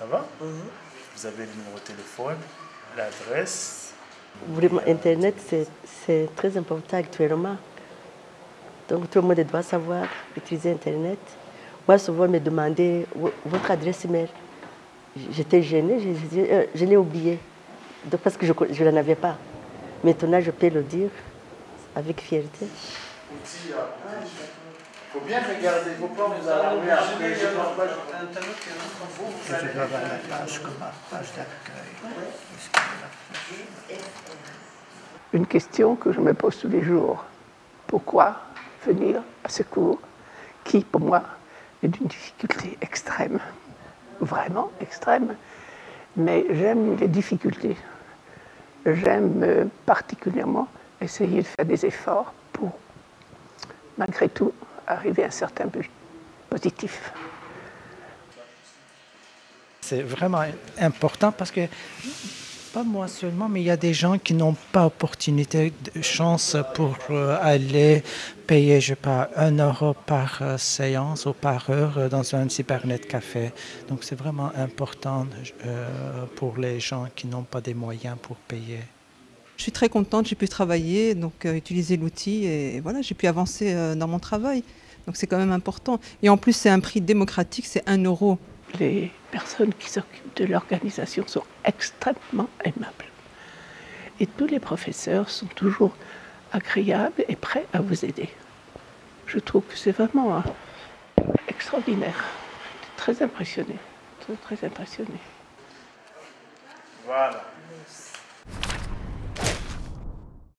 Vous avez le numéro de téléphone, l'adresse. Vraiment, Internet, c'est très important actuellement. Donc tout le monde doit savoir utiliser Internet. Moi, souvent, me demandait votre adresse email. J'étais gênée, je, euh, je l'ai oublié. Donc, parce que je ne l'en avais pas. Maintenant, je peux le dire avec fierté. Il faut bien regarder, il ne faut pas vous alarmer après. Je pense pas, avoir la page comme page d'accueil. Une question que je me pose tous les jours. Pourquoi venir à ce cours qui, pour moi, est d'une difficulté extrême, vraiment extrême, mais j'aime les difficultés. J'aime euh, particulièrement essayer de faire des efforts pour, malgré tout, arriver à un certain but positif. C'est vraiment important parce que pas moi seulement, mais il y a des gens qui n'ont pas opportunité, de chance pour euh, aller payer, je sais pas, un euro par euh, séance ou par heure euh, dans un cybernet café. Donc c'est vraiment important pour les gens qui n'ont pas des moyens pour payer. Je suis très contente, j'ai pu travailler, donc utiliser l'outil et voilà, j'ai pu avancer dans mon travail. Donc c'est quand même important. Et en plus, c'est un prix démocratique, c'est un euro les personnes qui s'occupent de l'organisation sont extrêmement aimables. Et tous les professeurs sont toujours agréables et prêts à vous aider. Je trouve que c'est vraiment extraordinaire. Très impressionné. Très, très impressionné. Voilà.